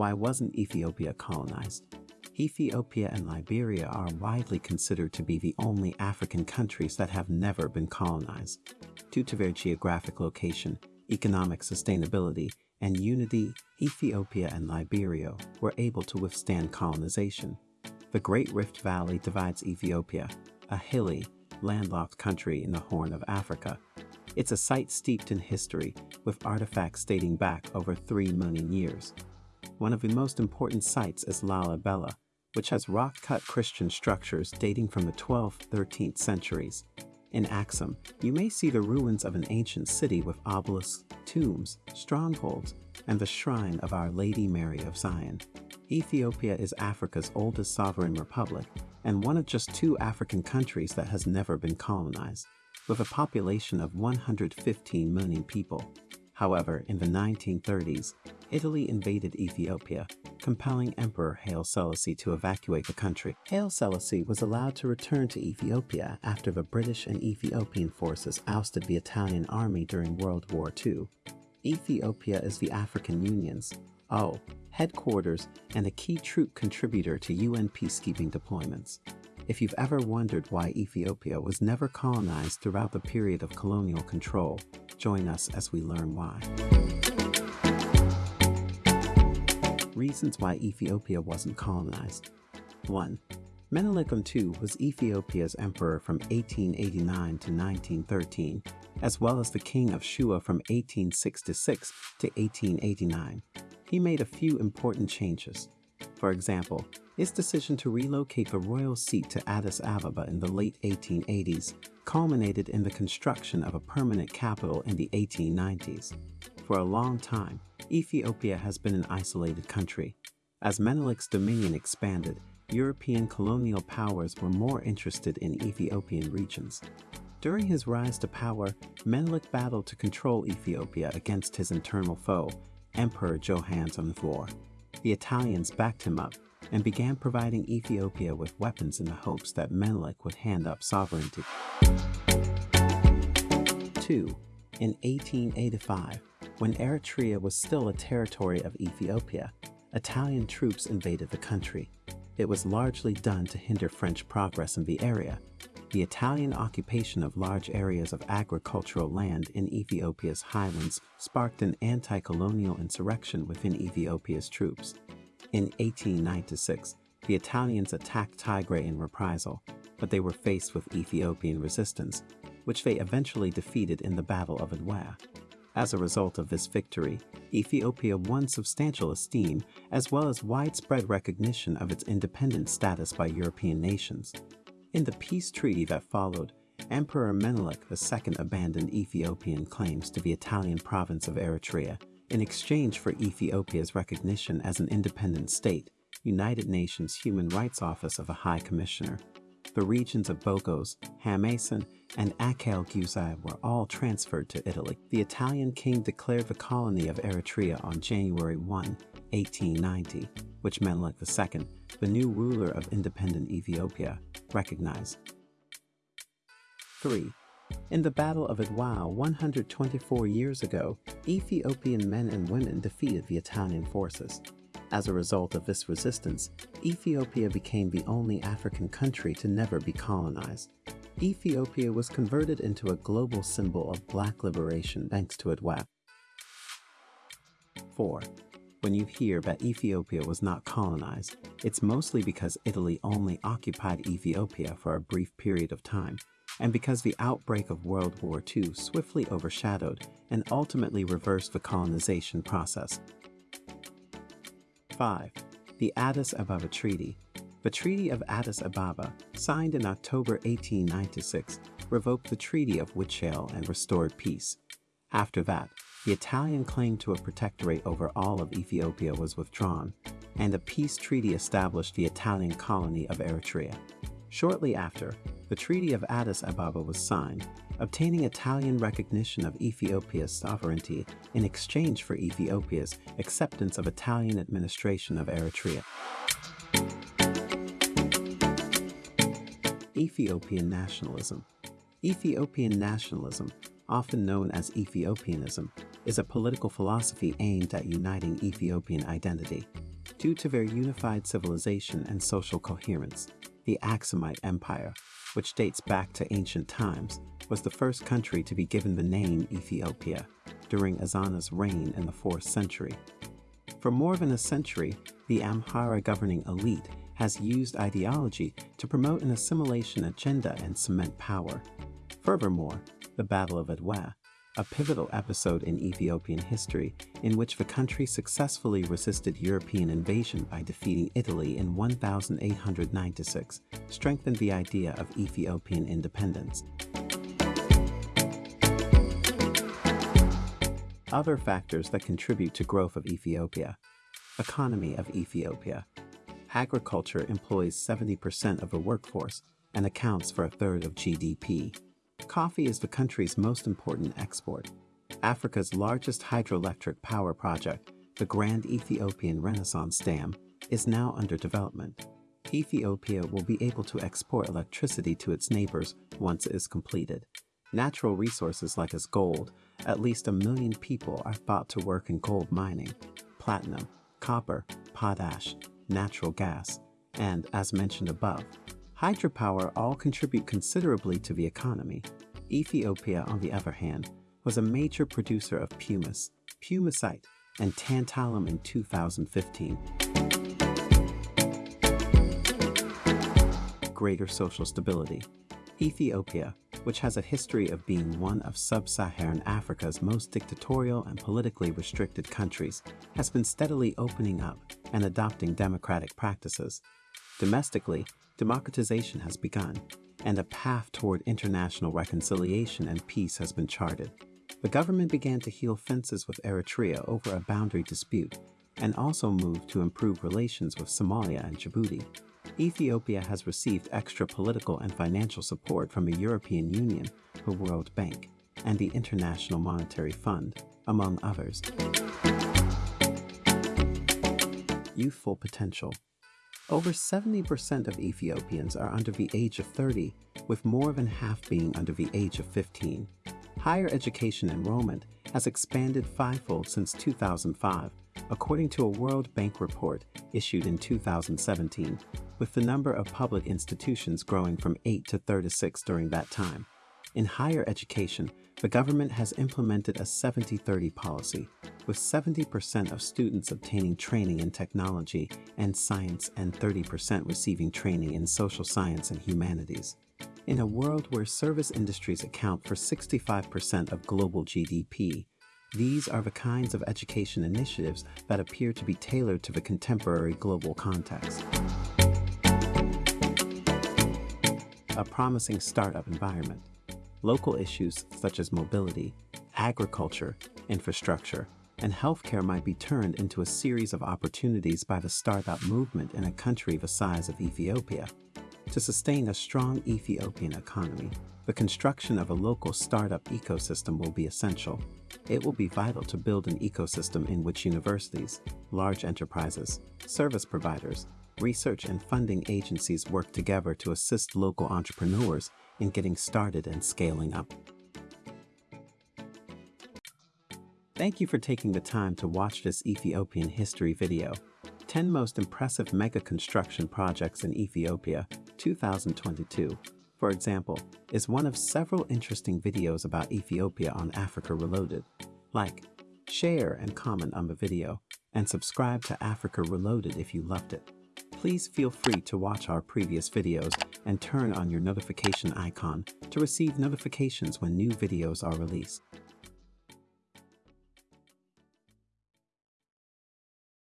Why wasn't Ethiopia colonized? Ethiopia and Liberia are widely considered to be the only African countries that have never been colonized. Due to their geographic location, economic sustainability, and unity, Ethiopia and Liberia were able to withstand colonization. The Great Rift Valley divides Ethiopia, a hilly, landlocked country in the Horn of Africa. It's a site steeped in history, with artifacts dating back over 3 million years. One of the most important sites is Lalibela, which has rock-cut Christian structures dating from the 12th, 13th centuries. In Axum, you may see the ruins of an ancient city with obelisks, tombs, strongholds, and the shrine of Our Lady Mary of Zion. Ethiopia is Africa's oldest sovereign republic and one of just two African countries that has never been colonized, with a population of 115 million people. However, in the 1930s, Italy invaded Ethiopia, compelling Emperor Haile Selassie to evacuate the country. Haile Selassie was allowed to return to Ethiopia after the British and Ethiopian forces ousted the Italian army during World War II. Ethiopia is the African Union's, oh, headquarters and a key troop contributor to UN peacekeeping deployments. If you've ever wondered why Ethiopia was never colonized throughout the period of colonial control, join us as we learn why. Reasons why Ethiopia wasn't colonized. 1. Menelik II was Ethiopia's emperor from 1889 to 1913, as well as the king of Shoa from 1866 to 1889 he made a few important changes. For example, his decision to relocate the royal seat to Addis Ababa in the late 1880s culminated in the construction of a permanent capital in the 1890s. For a long time, Ethiopia has been an isolated country. As Menelik's dominion expanded, European colonial powers were more interested in Ethiopian regions. During his rise to power, Menelik battled to control Ethiopia against his internal foe, Emperor Johannes IV. Italians backed him up and began providing Ethiopia with weapons in the hopes that Menelik would hand up sovereignty. 2. In 1885, when Eritrea was still a territory of Ethiopia, Italian troops invaded the country. It was largely done to hinder French progress in the area, the Italian occupation of large areas of agricultural land in Ethiopia's highlands sparked an anti-colonial insurrection within Ethiopia's troops. In 1896, the Italians attacked Tigray in reprisal, but they were faced with Ethiopian resistance, which they eventually defeated in the Battle of Adwa. As a result of this victory, Ethiopia won substantial esteem as well as widespread recognition of its independent status by European nations. In the peace treaty that followed, Emperor Menelik II abandoned Ethiopian claims to the Italian province of Eritrea in exchange for Ethiopia's recognition as an independent state, United Nations Human Rights Office of a High Commissioner. The regions of Bogos, Hamasien, and Akele Guzai were all transferred to Italy. The Italian king declared the colony of Eritrea on January 1, 1890, which Menelik II, the new ruler of independent Ethiopia, recognized. 3. In the Battle of Adwa 124 years ago, Ethiopian men and women defeated the Italian forces. As a result of this resistance, Ethiopia became the only African country to never be colonized. Ethiopia was converted into a global symbol of black liberation thanks to Adwa. 4. When you hear that Ethiopia was not colonized, it's mostly because Italy only occupied Ethiopia for a brief period of time, and because the outbreak of World War II swiftly overshadowed and ultimately reversed the colonization process. 5. The Addis Ababa Treaty The Treaty of Addis Ababa, signed in October 1896, revoked the Treaty of Wuchale and restored peace. After that, the Italian claim to a protectorate over all of Ethiopia was withdrawn, and a peace treaty established the Italian colony of Eritrea. Shortly after, the Treaty of Addis Ababa was signed, obtaining Italian recognition of Ethiopia's sovereignty in exchange for Ethiopia's acceptance of Italian administration of Eritrea. Ethiopian nationalism Ethiopian nationalism often known as Ethiopianism, is a political philosophy aimed at uniting Ethiopian identity. Due to their unified civilization and social coherence, the Aksumite Empire, which dates back to ancient times, was the first country to be given the name Ethiopia during Ezana's reign in the 4th century. For more than a century, the Amhara governing elite has used ideology to promote an assimilation agenda and cement power. Furthermore, the Battle of Adwa, a pivotal episode in Ethiopian history in which the country successfully resisted European invasion by defeating Italy in 1896, strengthened the idea of Ethiopian independence. Other factors that contribute to growth of Ethiopia. Economy of Ethiopia. Agriculture employs 70% of the workforce and accounts for a third of GDP. Coffee is the country's most important export. Africa's largest hydroelectric power project, the Grand Ethiopian Renaissance Dam, is now under development. Ethiopia will be able to export electricity to its neighbors once it is completed. Natural resources like its gold, at least a million people are thought to work in gold mining, platinum, copper, potash, natural gas, and, as mentioned above, hydropower all contribute considerably to the economy. Ethiopia, on the other hand, was a major producer of pumice, pumicite, and tantalum in 2015. Greater social stability. Ethiopia, which has a history of being one of sub-Saharan Africa's most dictatorial and politically restricted countries, has been steadily opening up and adopting democratic practices. Domestically, democratization has begun, and a path toward international reconciliation and peace has been charted. The government began to heal fences with Eritrea over a boundary dispute and also moved to improve relations with Somalia and Djibouti. Ethiopia has received extra political and financial support from the European Union, the World Bank, and the International Monetary Fund, among others. Youthful potential. Over 70% of Ethiopians are under the age of 30, with more than half being under the age of 15. Higher education enrollment has expanded fivefold since 2005, according to a World Bank report issued in 2017, with the number of public institutions growing from 8 to 36 during that time. In higher education, the government has implemented a 70-30 policy, with 70% of students obtaining training in technology and science and 30% receiving training in social science and humanities. In a world where service industries account for 65% of global GDP, these are the kinds of education initiatives that appear to be tailored to the contemporary global context. A promising startup environment. Local issues such as mobility, agriculture, infrastructure, and healthcare might be turned into a series of opportunities by the startup movement in a country the size of Ethiopia. To sustain a strong Ethiopian economy, the construction of a local startup ecosystem will be essential. It will be vital to build an ecosystem in which universities, large enterprises, service providers, research and funding agencies work together to assist local entrepreneurs in getting started and scaling up. Thank you for taking the time to watch this Ethiopian history video. 10 Most Impressive Mega Construction Projects in Ethiopia 2022, for example, is one of several interesting videos about Ethiopia on Africa Reloaded. Like, share and comment on the video, and subscribe to Africa Reloaded if you loved it. Please feel free to watch our previous videos and turn on your notification icon to receive notifications when new videos are released.